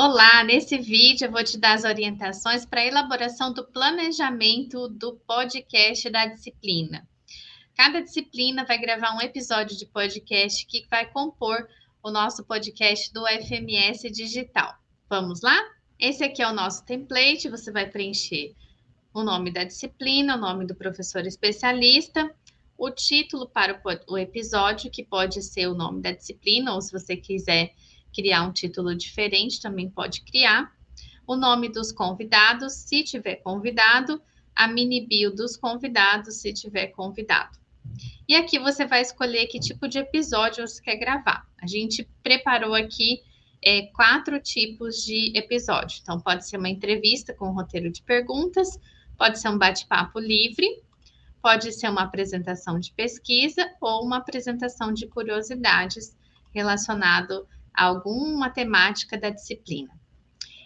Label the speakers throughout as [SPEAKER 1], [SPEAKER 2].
[SPEAKER 1] Olá, nesse vídeo eu vou te dar as orientações para a elaboração do planejamento do podcast da disciplina. Cada disciplina vai gravar um episódio de podcast que vai compor o nosso podcast do FMS Digital. Vamos lá? Esse aqui é o nosso template, você vai preencher o nome da disciplina, o nome do professor especialista, o título para o episódio, que pode ser o nome da disciplina, ou se você quiser criar um título diferente, também pode criar. O nome dos convidados, se tiver convidado, a mini bio dos convidados, se tiver convidado. E aqui você vai escolher que tipo de episódio você quer gravar. A gente preparou aqui é, quatro tipos de episódio. Então, pode ser uma entrevista com um roteiro de perguntas, pode ser um bate-papo livre, pode ser uma apresentação de pesquisa ou uma apresentação de curiosidades relacionado alguma temática da disciplina.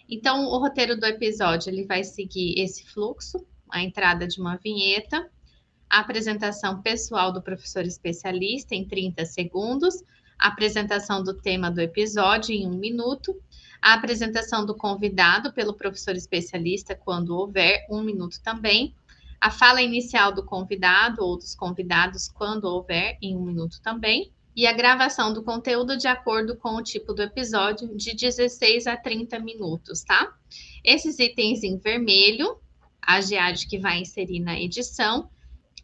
[SPEAKER 1] Então, o roteiro do episódio ele vai seguir esse fluxo, a entrada de uma vinheta, a apresentação pessoal do professor especialista em 30 segundos, a apresentação do tema do episódio em um minuto, a apresentação do convidado pelo professor especialista, quando houver, um minuto também, a fala inicial do convidado ou dos convidados, quando houver, em um minuto também, e a gravação do conteúdo de acordo com o tipo do episódio, de 16 a 30 minutos, tá? Esses itens em vermelho, a GEAD que vai inserir na edição,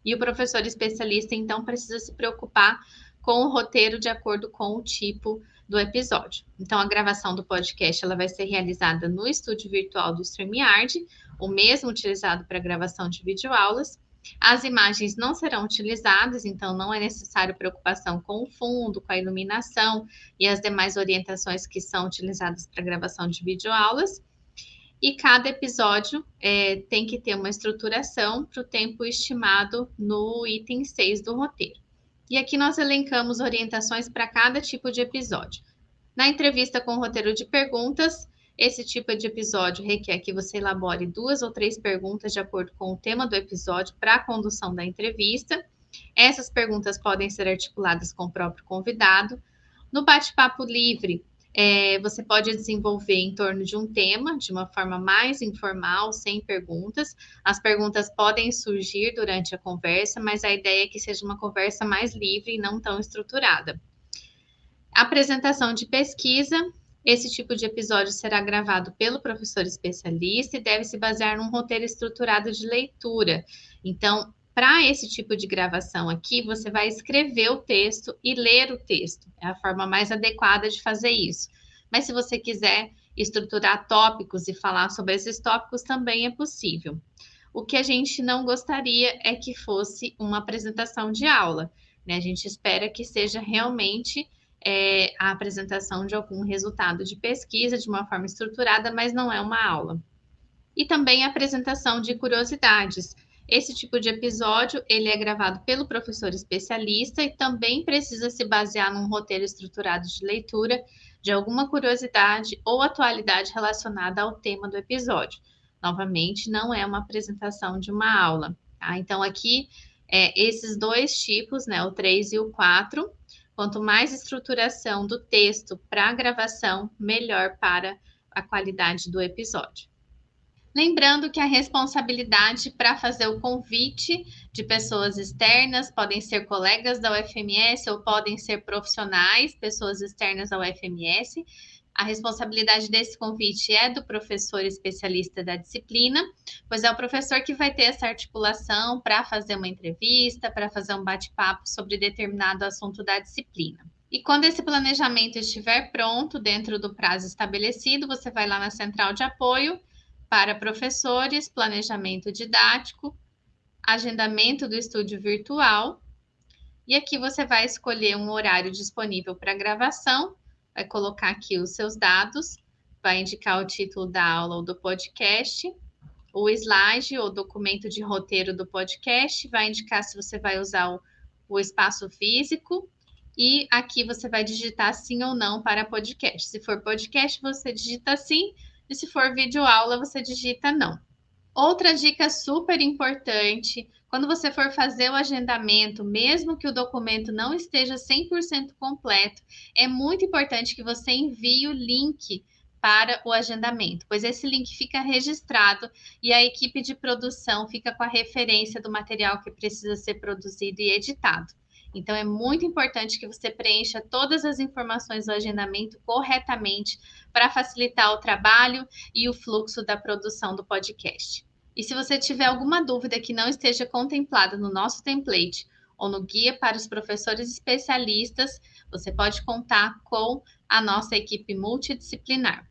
[SPEAKER 1] e o professor especialista, então, precisa se preocupar com o roteiro de acordo com o tipo do episódio. Então, a gravação do podcast ela vai ser realizada no estúdio virtual do StreamYard, o mesmo utilizado para gravação de videoaulas, as imagens não serão utilizadas, então não é necessário preocupação com o fundo, com a iluminação e as demais orientações que são utilizadas para gravação de videoaulas. E cada episódio é, tem que ter uma estruturação para o tempo estimado no item 6 do roteiro. E aqui nós elencamos orientações para cada tipo de episódio. Na entrevista com o roteiro de perguntas, esse tipo de episódio requer que você elabore duas ou três perguntas de acordo com o tema do episódio para a condução da entrevista. Essas perguntas podem ser articuladas com o próprio convidado. No bate-papo livre, é, você pode desenvolver em torno de um tema, de uma forma mais informal, sem perguntas. As perguntas podem surgir durante a conversa, mas a ideia é que seja uma conversa mais livre e não tão estruturada. Apresentação de pesquisa, esse tipo de episódio será gravado pelo professor especialista e deve se basear num roteiro estruturado de leitura. Então, para esse tipo de gravação aqui, você vai escrever o texto e ler o texto. É a forma mais adequada de fazer isso. Mas se você quiser estruturar tópicos e falar sobre esses tópicos, também é possível. O que a gente não gostaria é que fosse uma apresentação de aula. Né? A gente espera que seja realmente é, a apresentação de algum resultado de pesquisa de uma forma estruturada, mas não é uma aula. E também a apresentação de curiosidades. Esse tipo de episódio, ele é gravado pelo professor especialista e também precisa se basear num roteiro estruturado de leitura de alguma curiosidade ou atualidade relacionada ao tema do episódio. Novamente, não é uma apresentação de uma aula. Tá? Então, aqui, é, esses dois tipos, né, o 3 e o 4, Quanto mais estruturação do texto para a gravação, melhor para a qualidade do episódio. Lembrando que a responsabilidade para fazer o convite de pessoas externas podem ser colegas da UFMS ou podem ser profissionais, pessoas externas ao UFMS, a responsabilidade desse convite é do professor especialista da disciplina, pois é o professor que vai ter essa articulação para fazer uma entrevista, para fazer um bate-papo sobre determinado assunto da disciplina. E quando esse planejamento estiver pronto, dentro do prazo estabelecido, você vai lá na central de apoio para professores, planejamento didático, agendamento do estúdio virtual. E aqui você vai escolher um horário disponível para gravação vai colocar aqui os seus dados, vai indicar o título da aula ou do podcast, o slide ou documento de roteiro do podcast, vai indicar se você vai usar o, o espaço físico, e aqui você vai digitar sim ou não para podcast. Se for podcast, você digita sim, e se for vídeo aula, você digita não. Outra dica super importante quando você for fazer o agendamento, mesmo que o documento não esteja 100% completo, é muito importante que você envie o link para o agendamento, pois esse link fica registrado e a equipe de produção fica com a referência do material que precisa ser produzido e editado. Então, é muito importante que você preencha todas as informações do agendamento corretamente para facilitar o trabalho e o fluxo da produção do podcast. E se você tiver alguma dúvida que não esteja contemplada no nosso template ou no guia para os professores especialistas, você pode contar com a nossa equipe multidisciplinar.